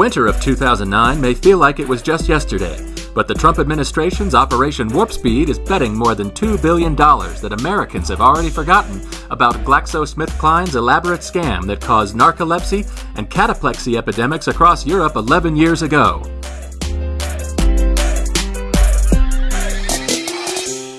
winter of 2009 may feel like it was just yesterday, but the Trump administration's Operation Warp Speed is betting more than $2 billion that Americans have already forgotten about GlaxoSmithKline's elaborate scam that caused narcolepsy and cataplexy epidemics across Europe 11 years ago.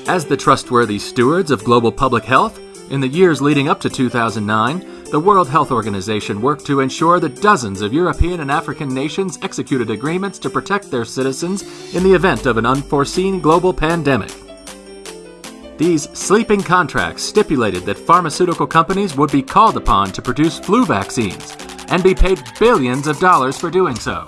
As the trustworthy stewards of global public health, in the years leading up to 2009, the World Health Organization worked to ensure that dozens of European and African nations executed agreements to protect their citizens in the event of an unforeseen global pandemic. These sleeping contracts stipulated that pharmaceutical companies would be called upon to produce flu vaccines and be paid billions of dollars for doing so.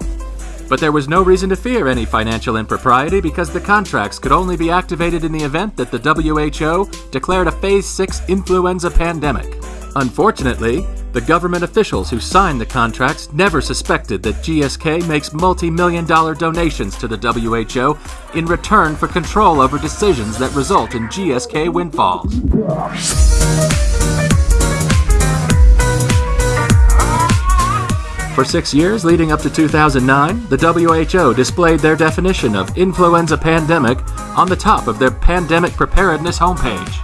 But there was no reason to fear any financial impropriety because the contracts could only be activated in the event that the WHO declared a Phase 6 influenza pandemic. Unfortunately, the government officials who signed the contracts never suspected that GSK makes multi million dollar donations to the WHO in return for control over decisions that result in GSK windfalls. For six years leading up to 2009, the WHO displayed their definition of influenza pandemic on the top of their pandemic preparedness homepage.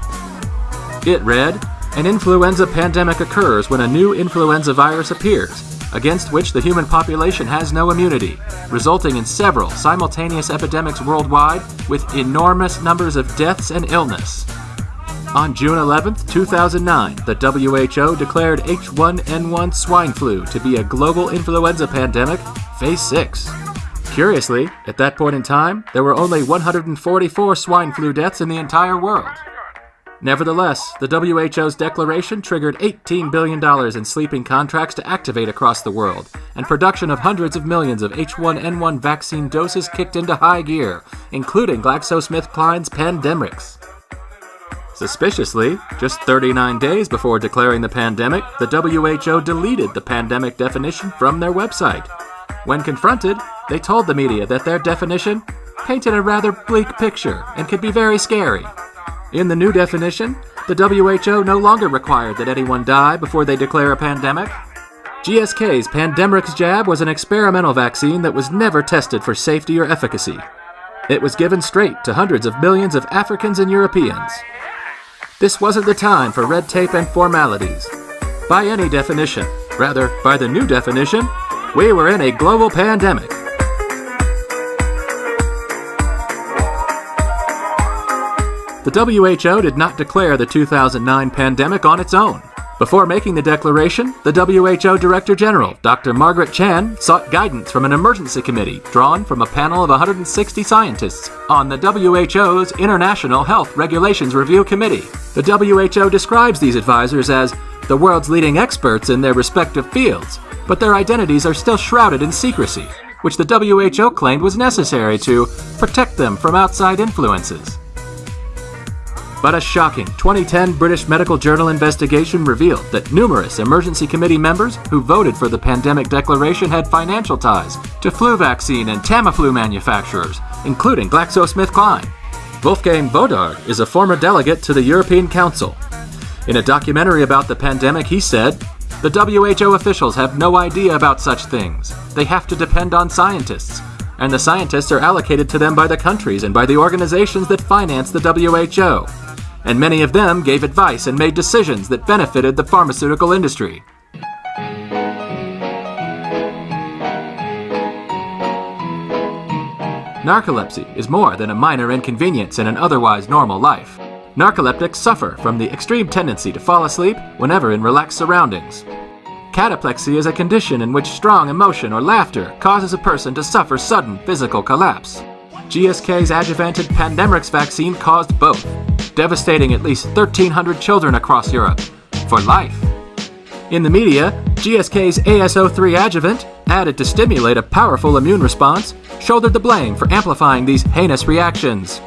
It read, An influenza pandemic occurs when a new influenza virus appears, against which the human population has no immunity, resulting in several simultaneous epidemics worldwide with enormous numbers of deaths and illness. On June 11, 2009, the WHO declared H1N1 swine flu to be a global influenza pandemic, phase 6. Curiously, at that point in time, there were only 144 swine flu deaths in the entire world. Nevertheless, the WHO's declaration triggered $18 billion in sleeping contracts to activate across the world, and production of hundreds of millions of H1N1 vaccine doses kicked into high gear, including GlaxoSmithKline's Pandemrix. Suspiciously, just 39 days before declaring the pandemic, the WHO deleted the pandemic definition from their website. When confronted, they told the media that their definition painted a rather bleak picture and could be very scary. In the new definition, the WHO no longer required that anyone die before they declare a pandemic. GSK's Pandemrix jab was an experimental vaccine that was never tested for safety or efficacy. It was given straight to hundreds of millions of Africans and Europeans. This wasn't the time for red tape and formalities. By any definition, rather, by the new definition, we were in a global pandemic. The WHO did not declare the 2009 pandemic on its own. Before making the declaration, the WHO Director General, Dr. Margaret Chan, sought guidance from an emergency committee drawn from a panel of 160 scientists on the WHO's International Health Regulations Review Committee. The WHO describes these advisors as the world's leading experts in their respective fields, but their identities are still shrouded in secrecy, which the WHO claimed was necessary to protect them from outside influences. But a shocking 2010 British Medical Journal investigation revealed that numerous emergency committee members who voted for the pandemic declaration had financial ties to flu vaccine and Tamiflu manufacturers, including GlaxoSmithKline. Wolfgang Wodarg is a former delegate to the European Council. In a documentary about the pandemic, he said, The WHO officials have no idea about such things. They have to depend on scientists, and the scientists are allocated to them by the countries and by the organizations that finance the WHO and many of them gave advice and made decisions that benefited the pharmaceutical industry. Narcolepsy is more than a minor inconvenience in an otherwise normal life. Narcoleptics suffer from the extreme tendency to fall asleep whenever in relaxed surroundings. Cataplexy is a condition in which strong emotion or laughter causes a person to suffer sudden physical collapse. GSK's adjuvanted Pandemrix vaccine caused both, devastating at least 1,300 children across Europe for life. In the media, GSK's AS03 adjuvant, added to stimulate a powerful immune response, shouldered the blame for amplifying these heinous reactions.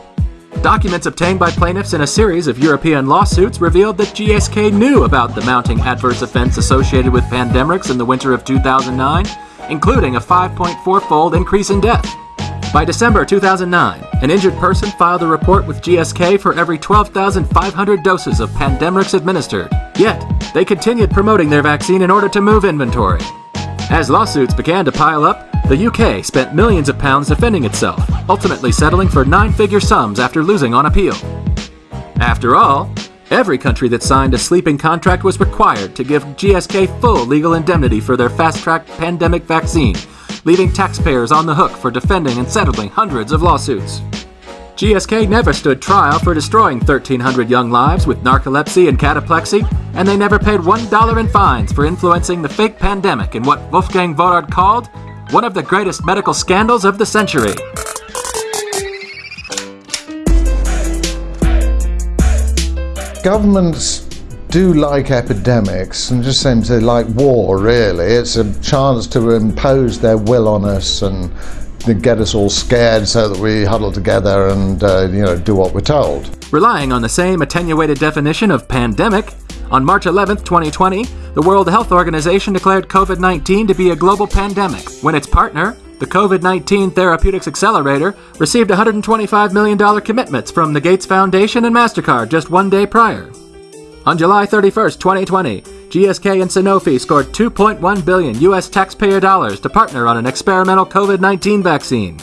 Documents obtained by plaintiffs in a series of European lawsuits revealed that GSK knew about the mounting adverse events associated with Pandemrix in the winter of 2009, including a 5.4 fold increase in death. By December 2009, an injured person filed a report with GSK for every 12,500 doses of Pandemrix administered. Yet, they continued promoting their vaccine in order to move inventory. As lawsuits began to pile up, The UK spent millions of pounds defending itself, ultimately settling for nine figure sums after losing on appeal. After all, every country that signed a sleeping contract was required to give GSK full legal indemnity for their fast track pandemic vaccine, leaving taxpayers on the hook for defending and settling hundreds of lawsuits. GSK never stood trial for destroying 1,300 young lives with narcolepsy and cataplexy, and they never paid $1 in fines for influencing the fake pandemic in what Wolfgang Wodarg called one of the greatest medical scandals of the century. Governments do like epidemics and just seems they like war really. It's a chance to impose their will on us and get us all scared so that we huddle together and uh, you know do what we're told. Relying on the same attenuated definition of pandemic, on March 11, 2020, the World Health Organization declared COVID 19 to be a global pandemic when its partner, the COVID 19 Therapeutics Accelerator, received $125 million commitments from the Gates Foundation and MasterCard just one day prior. On July 31, 2020, GSK and Sanofi scored 2.1 billion US taxpayer dollars to partner on an experimental COVID 19 vaccine.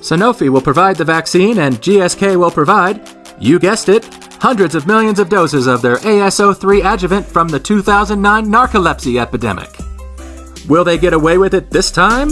Sanofi will provide the vaccine, and GSK will provide, you guessed it, hundreds of millions of doses of their AS03 adjuvant from the 2009 narcolepsy epidemic. Will they get away with it this time?